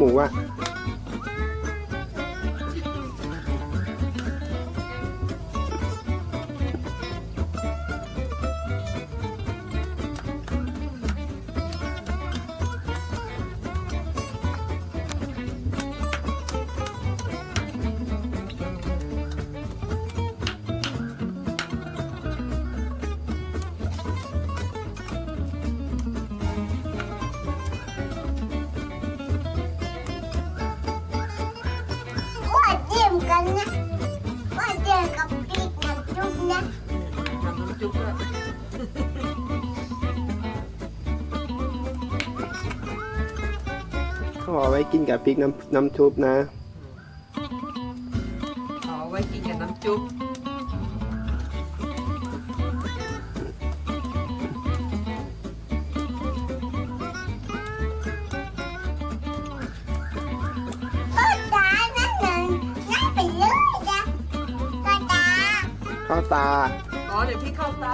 ไห กไว้กินกับพริกน้ำน้ำชุบนะเอาไว้กินกับน้ำจุ๊บก็ตานั่นน่ะนั่นไปเลยจ้ะก็ตาข้าวตา อ๋อ เดี๋ยวพี่เข้าตา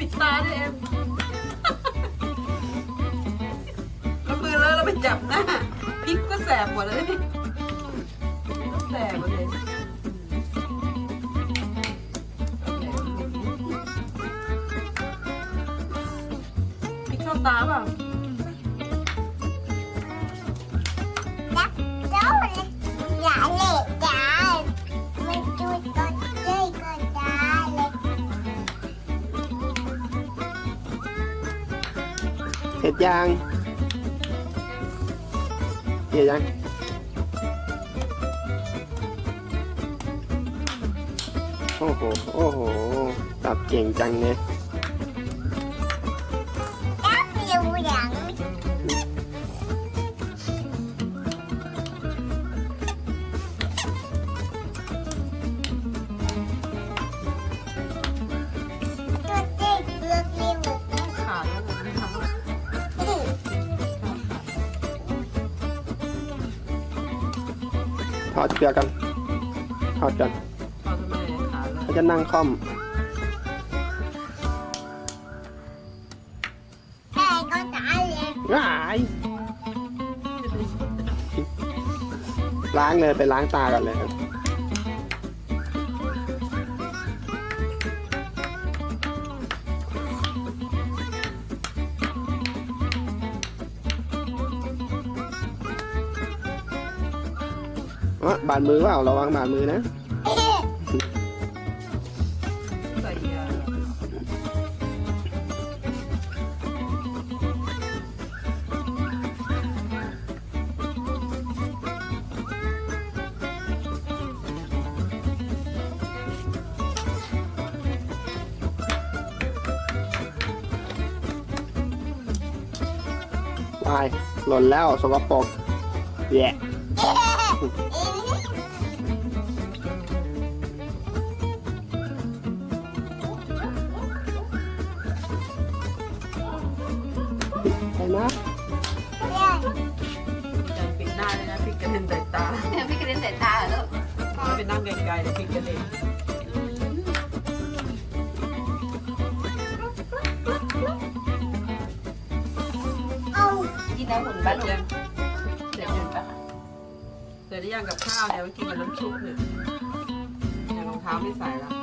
ปิดตาด้วยเอ็มแล้วมือเลอะแล้วไปจับหน้าพริกก็แสบหมดเลยพี่แสบหมดเลยพริกเข้าตาเปล่า เห็ดยางเห็ดยังโอ้โห โอ้โห ตับเก่งจังเนี่ย อดเกลือกันทอดกันทำทำไมขาดแล้วเขาจะนั่งค่อมแต่ก็ตายเลยว้ายล้างเลยไปล้างตากันเลย อ๋อบาดมือเปล่าระวังบาดมือนะใส่ยาวายหล่นแล้วสกปรกแย่ ไปนะจันปิดหน้าเลยนะพริกกระเด็นใส่ตาพี่กระเด็นใส่ตาเหรอลูกไม่ไปนั่งไกลๆเดี๋ยวพริกกระเด็นเอานะหุ่นบ้านจหนู เสร็จหรือยังกับข้าวเนี่ยไว้กินกับน้ำชุบเนี่ยเนี่ยรองเท้าไม่ใส่แล้ว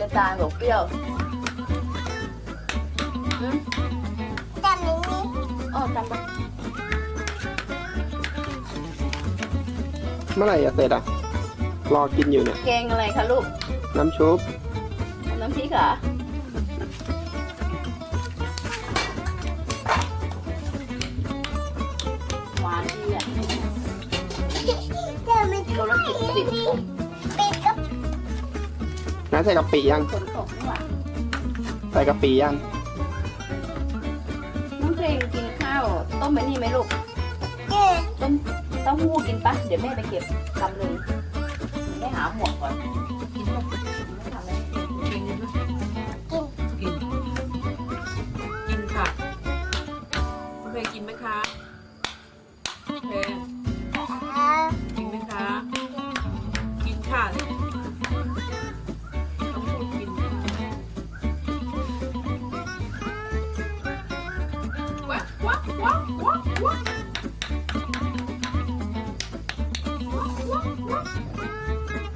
หวานจะตายบอกเปรี้ยวอืมทำนี้อ๋อจำปะเมื่อไหร่จะเสร็จอะ รอกินอยู่เนี่ย แกงอะไรคะลูก น้ำชุบ น้ำพริกเหรอหวานดีอะเจ็บไม่กิโลละสิบสิบปิดก็ น้าใส่กะปิยังขนส่งนี่หว่าใส่กะปิยัง น้องเพลงกินข้าวต้มไปนี่ไหมลูกเจ็บต้มเต้าหู้กินปะเดี๋ยวแม่ไปเก็บลำหนึ่ง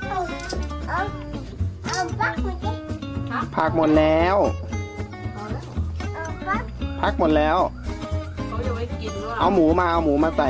เอาเอาเอาปักมาดิพักหมดแล้ว พอแล้วเอาปัก พักหมดแล้ว เขาจะไว้กินว่า เอาหมูมาเอาหมูมาใส่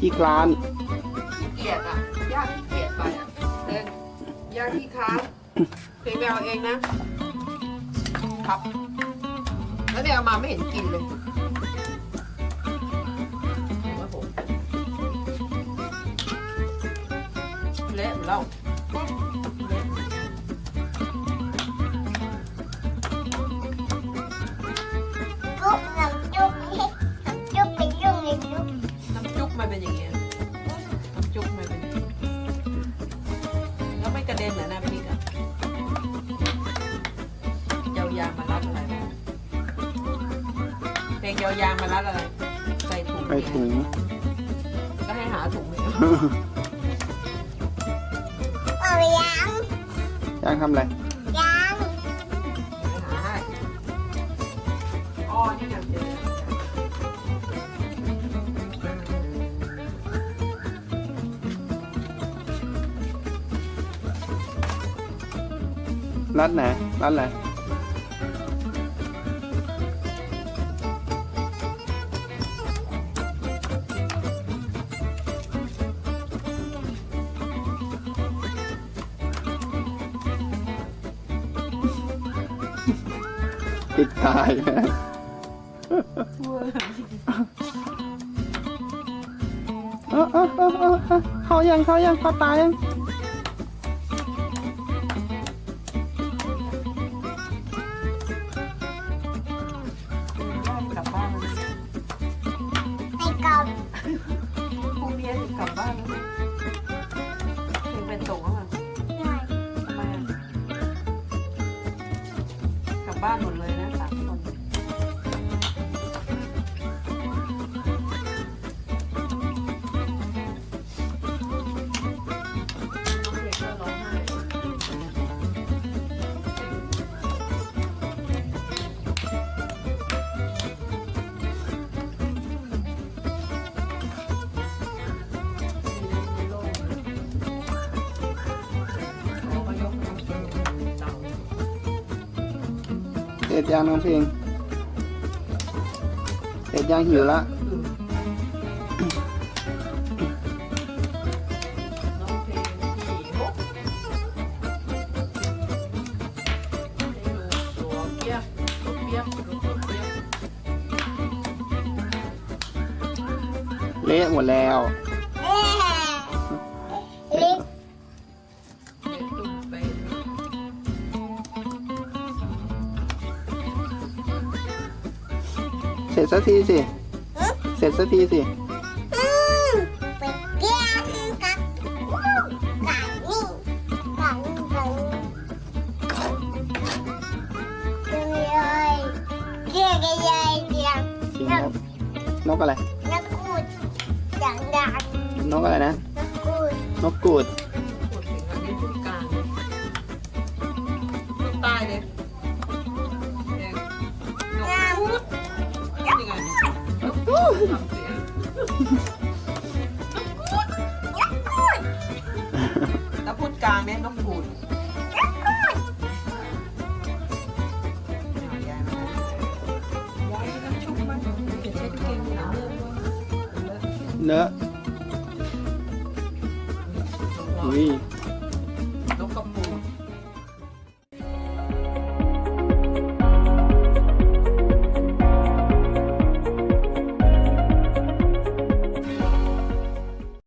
ขี้คลานขี้เกียจอะยากขี้เกียจไปอะเองยากขี้ค้านเพลงไปเอาเองนะ ครับ แล้วเนี่ยเอามาไม่เห็นกินเลยโอ้โหเละหมดแล้วเรา ยาวยางมารัดอะไรใส่ถุงไปถุงก็ให้หาถุงเลยเอายางยังทำอะไรยางให้หาให้อ๋อนี่ไงเจอรัดไหนรัดอะไร ติดตายนะเออเออเออเออเออเขายังเขายังเขาตายยังกลับบ้านแล้วน ร็จยังน้องเพลงเสร็จยังหิวละน้องเพลงขี่หกให้ดู เสร็จสักทีสิ เสร็จสักทีสิอืมไปเกี้ยงกับวู้ไก่นี่ไก่นี่ไก่นี่เลยเกี้ยกันเลยเกี้ยงจริงครับนกอะไรนักกูดดังดังนกอะไรนะนักกูด นกกูด แล้วพูดกลางเนี่ยนกพูด นักกูด ยายมายายน้ำชุบมันเก็บเช็ดเก่งหนาเรื่องด้วย เนอะอุ้ย